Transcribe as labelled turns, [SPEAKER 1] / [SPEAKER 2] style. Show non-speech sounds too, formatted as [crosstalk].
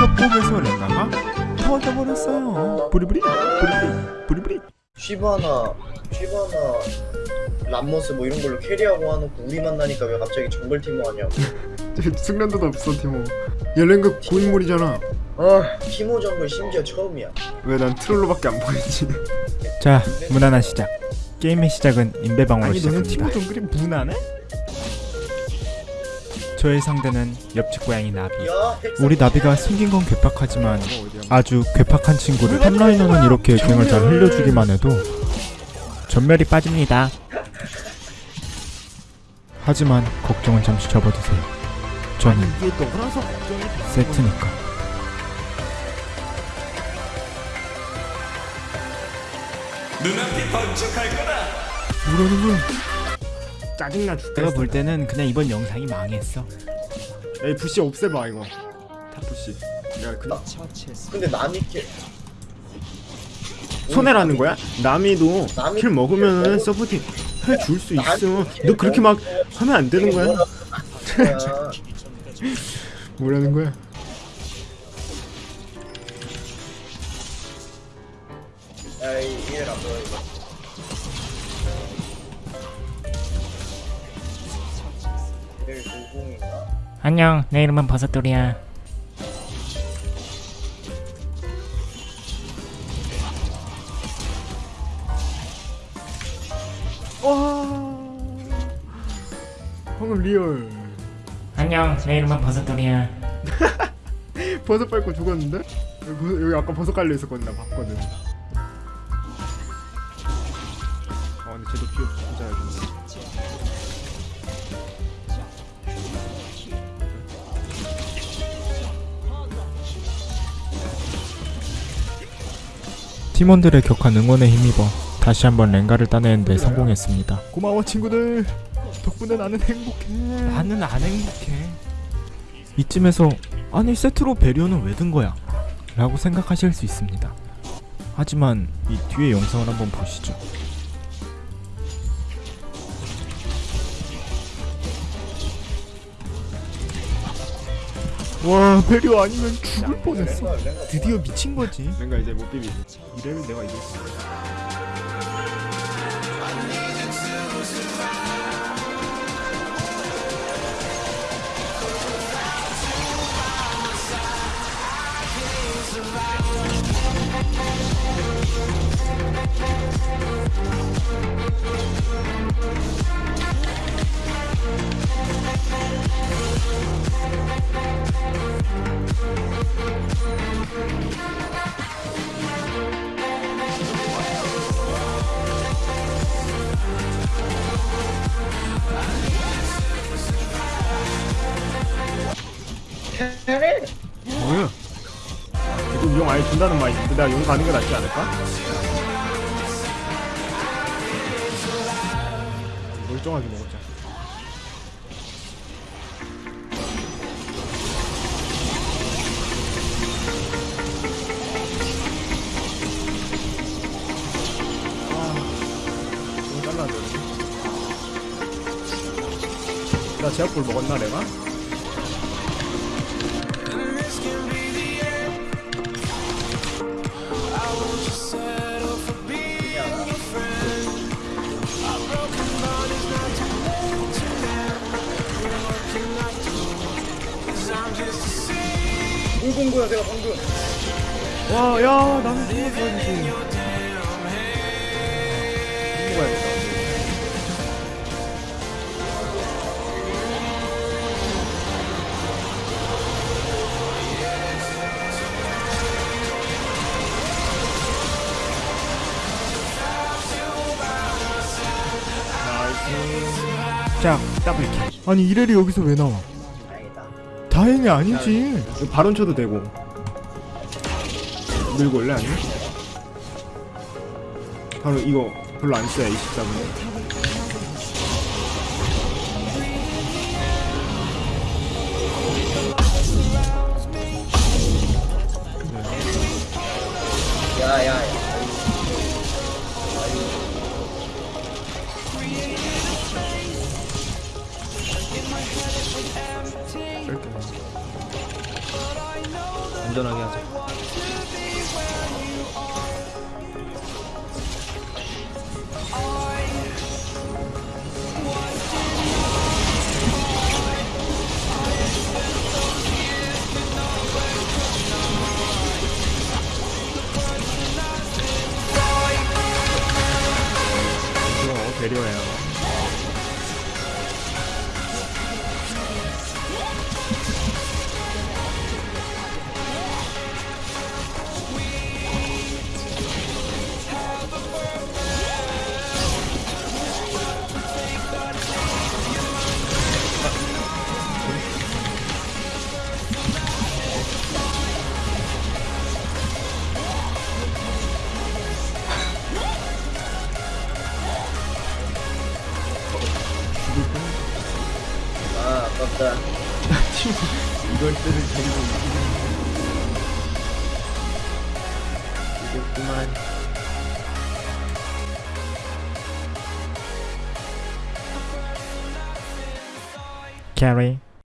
[SPEAKER 1] 협곡에서 렌가가 터져버렸어요. 부리부리 부리부리 부리부리.
[SPEAKER 2] 쉬바나 쉬바나 람머스 뭐 이런 걸로 carry하고 해놓고 우리 만나니까 왜 갑자기 정글 티모 하냐고
[SPEAKER 1] 숙련도도 없어 티모. 야 렌가 고인물이잖아.
[SPEAKER 2] 아 티모 정글 심지어 처음이야.
[SPEAKER 1] 왜 난 troll로밖에 안 보이지?
[SPEAKER 3] 자, 무난한 시작. 게임의 시작은 인베방어로
[SPEAKER 1] 아니 너는
[SPEAKER 3] 시작합니다.
[SPEAKER 1] 티모 정글이 무난해?
[SPEAKER 3] 저의 상대는 옆집 고양이 나비. 우리 나비가 생긴 건 괴팍하지만
[SPEAKER 1] 어디야
[SPEAKER 3] 아주 괴팍한 친구를 탑라이너는 이렇게 갱을 잘 흘려주기만 해도 전멸이 빠집니다. 하지만 걱정은 잠시 접어두세요. 저는
[SPEAKER 1] 이게 너라서 걱정이 돼.
[SPEAKER 3] 세트니까.
[SPEAKER 1] 뭐라는 거야 짜증나 죽겠어.
[SPEAKER 3] 내가 볼 때는 그냥 이번 영상이 망했어.
[SPEAKER 1] 에이 부시 없애봐 이거. 탑 부시. 내가 그
[SPEAKER 2] 근데 남이 캐
[SPEAKER 1] 손해라는 거야? 남이도
[SPEAKER 2] 남이
[SPEAKER 1] 킬 먹으면은 서포팅 해줄 수 있어 너 그렇게 막 하면 안 되는 거야? 뭐라는 거야?
[SPEAKER 2] 야이 이해라 뭐야 이거
[SPEAKER 3] 안녕, 내 이름은 버섯돌이야.
[SPEAKER 1] 와. 방금 real.
[SPEAKER 3] 안녕, 내 이름은 버섯돌이야. [laughs]
[SPEAKER 1] 버섯 밟고 죽었는데? 여기, 여기 아까 버섯 깔려 있었거든 나 봤거든. 아 근데 쟤도 진
[SPEAKER 3] 팀원들의 격한 응원에 힘입어 다시 한번 랭가를 따내는데 성공했습니다.
[SPEAKER 1] 고마워 친구들 덕분에 나는 행복해
[SPEAKER 3] 나는 안 행복해. 이쯤에서 아니 세트로 배려는 왜 든 거야? 라고 생각하실 수 있습니다. 하지만 이 뒤에 영상을 한번 보시죠.
[SPEAKER 1] 와 배려 아니면 죽을 뻔했어.
[SPEAKER 3] 드디어 미친 거지.
[SPEAKER 1] 내가 이제 못 비비지. 이래면 내가 이길 수 있어 아예 준다는 말인데 내가 용 가는 게 낫지 않을까? 멀쩡하게 먹었자 아. 나 제압볼 먹었나 내가?
[SPEAKER 2] 공공구야 내가 방금
[SPEAKER 1] 와, 야, 나는 좋아지지. 먹어야겠다. 나이스.
[SPEAKER 3] 자, 더블 킬.
[SPEAKER 1] 아니 이래리 여기서 왜 나와?
[SPEAKER 2] 다행이
[SPEAKER 1] 아니지. 발언 쳐도 되고. 밀고 올래 아니? 바로 이거 별로 안 써야 24분.
[SPEAKER 2] 야
[SPEAKER 1] 쓸게. 안
[SPEAKER 2] 아 아깝다
[SPEAKER 1] 이걸 때를